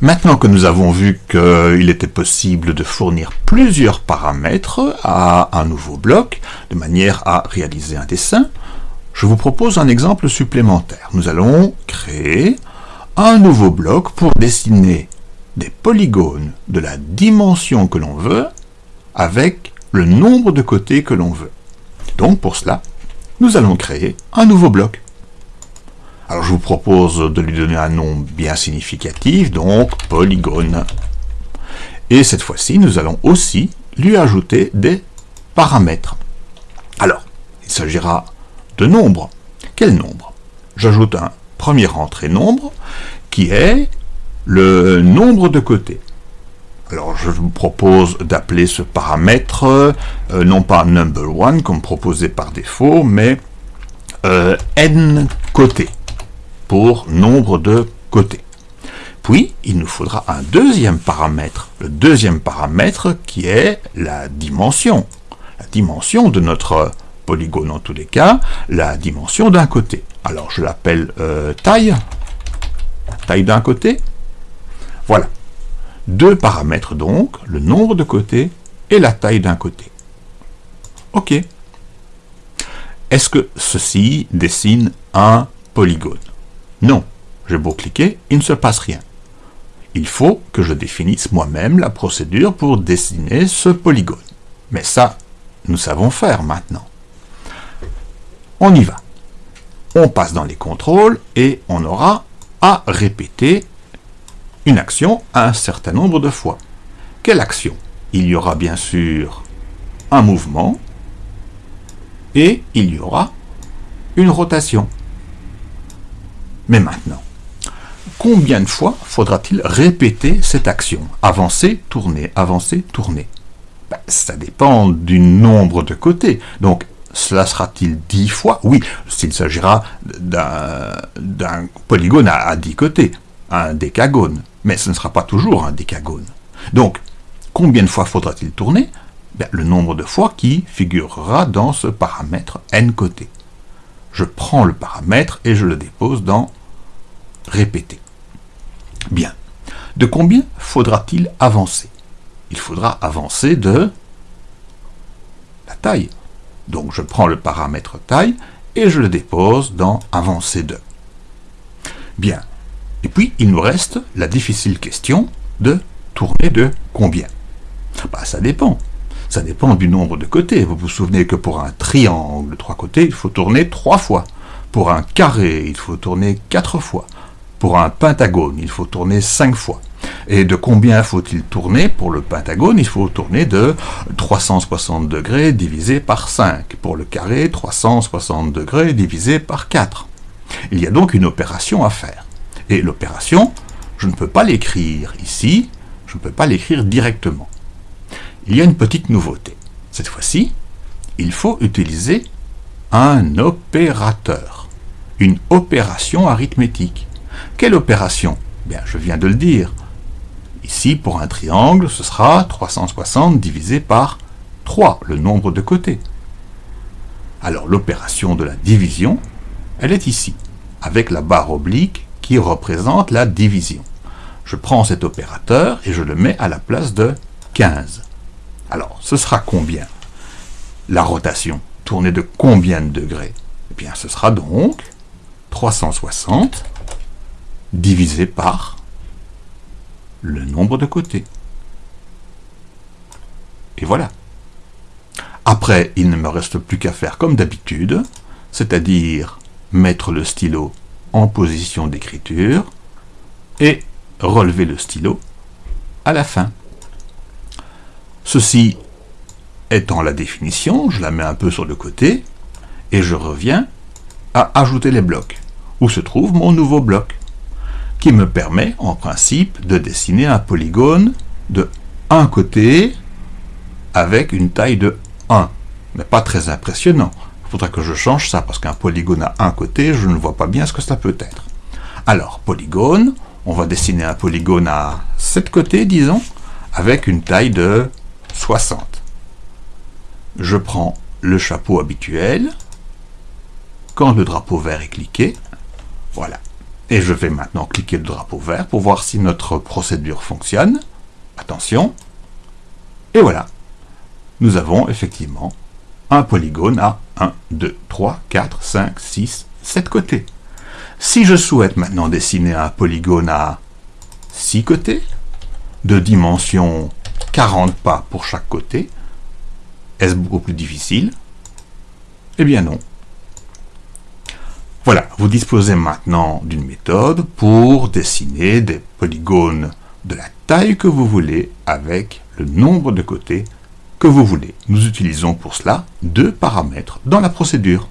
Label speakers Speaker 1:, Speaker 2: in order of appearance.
Speaker 1: Maintenant que nous avons vu qu'il était possible de fournir plusieurs paramètres à un nouveau bloc, de manière à réaliser un dessin, je vous propose un exemple supplémentaire. Nous allons créer un nouveau bloc pour dessiner des polygones de la dimension que l'on veut avec le nombre de côtés que l'on veut. Donc pour cela, nous allons créer un nouveau bloc. Alors je vous propose de lui donner un nom bien significatif, donc polygone. Et cette fois-ci, nous allons aussi lui ajouter des paramètres. Alors, il s'agira de nombres. Quel nombre? J'ajoute un premier entrée nombre qui est le nombre de côtés. Alors je vous propose d'appeler ce paramètre euh, non pas number one comme proposé par défaut, mais euh, n côtés pour nombre de côtés. Puis, il nous faudra un deuxième paramètre, le deuxième paramètre qui est la dimension. La dimension de notre polygone en tous les cas, la dimension d'un côté. Alors je l'appelle euh, taille, taille d'un côté. Voilà. Deux paramètres donc, le nombre de côtés et la taille d'un côté. OK. Est-ce que ceci dessine un polygone? Non. J'ai beau cliquer, il ne se passe rien. Il faut que je définisse moi-même la procédure pour dessiner ce polygone. Mais ça, nous savons faire maintenant. On y va. On passe dans les contrôles et on aura à répéter une action un certain nombre de fois. Quelle action? Il y aura bien sûr un mouvement et il y aura une rotation. Mais maintenant, combien de fois faudra-t-il répéter cette action? Avancer, tourner, avancer, tourner. Ben, ça dépend du nombre de côtés. Donc, cela sera-t-il 10 fois? Oui, s'il s'agira d'un polygone à, à 10 côtés, un décagone. Mais ce ne sera pas toujours un décagone. Donc, combien de fois faudra-t-il tourner? Ben, Le nombre de fois qui figurera dans ce paramètre n côtés. Je prends le paramètre et je le dépose dans répéter. Bien. De combien faudra-t-il avancer? Il faudra avancer de la taille. Donc je prends le paramètre taille et je le dépose dans avancer de. Bien. Et puis il nous reste la difficile question de tourner de combien? Bah, Ça dépend. Ça dépend du nombre de côtés. Vous vous souvenez que pour un triangle de trois côtés, il faut tourner trois fois. Pour un carré, il faut tourner quatre fois. Pour un pentagone, il faut tourner cinq fois. Et de combien faut-il tourner Pour le pentagone, il faut tourner de 360 degrés divisé par 5. Pour le carré, 360 degrés divisé par 4. Il y a donc une opération à faire. Et l'opération, je ne peux pas l'écrire ici, je ne peux pas l'écrire directement. Il y a une petite nouveauté. Cette fois-ci, il faut utiliser un opérateur, une opération arithmétique. Quelle opération? Bien, je viens de le dire. Ici, pour un triangle, ce sera 360 divisé par 3, le nombre de côtés. Alors l'opération de la division, elle est ici, avec la barre oblique qui représente la division. Je prends cet opérateur et je le mets à la place de 15. Alors, ce sera combien? La rotation, tournée de combien de degrés? Eh bien, ce sera donc 360 divisé par le nombre de côtés. Et voilà. Après, il ne me reste plus qu'à faire comme d'habitude, c'est-à-dire mettre le stylo en position d'écriture et relever le stylo à la fin. Ceci étant la définition, je la mets un peu sur le côté et je reviens à ajouter les blocs, où se trouve mon nouveau bloc? Qui me permet en principe de dessiner un polygone de un côté avec une taille de 1. Mais pas très impressionnant. Il faudra que je change ça parce qu'un polygone à un côté, je ne vois pas bien ce que ça peut être. Alors, polygone, on va dessiner un polygone à 7 côtés, disons, avec une taille de 60. Je prends le chapeau habituel. Quand le drapeau vert est cliqué, voilà, Et je vais maintenant cliquer le drapeau vert pour voir si notre procédure fonctionne. Attention. Et voilà. Nous avons effectivement un polygone à 1, 2, 3, 4, 5, 6, 7 côtés. Si je souhaite maintenant dessiner un polygone à 6 côtés, de dimension 40 pas pour chaque côté, est-ce beaucoup plus difficile? Eh bien non. Voilà, vous disposez maintenant d'une méthode pour dessiner des polygones de la taille que vous voulez avec le nombre de côtés que vous voulez. Nous utilisons pour cela deux paramètres dans la procédure.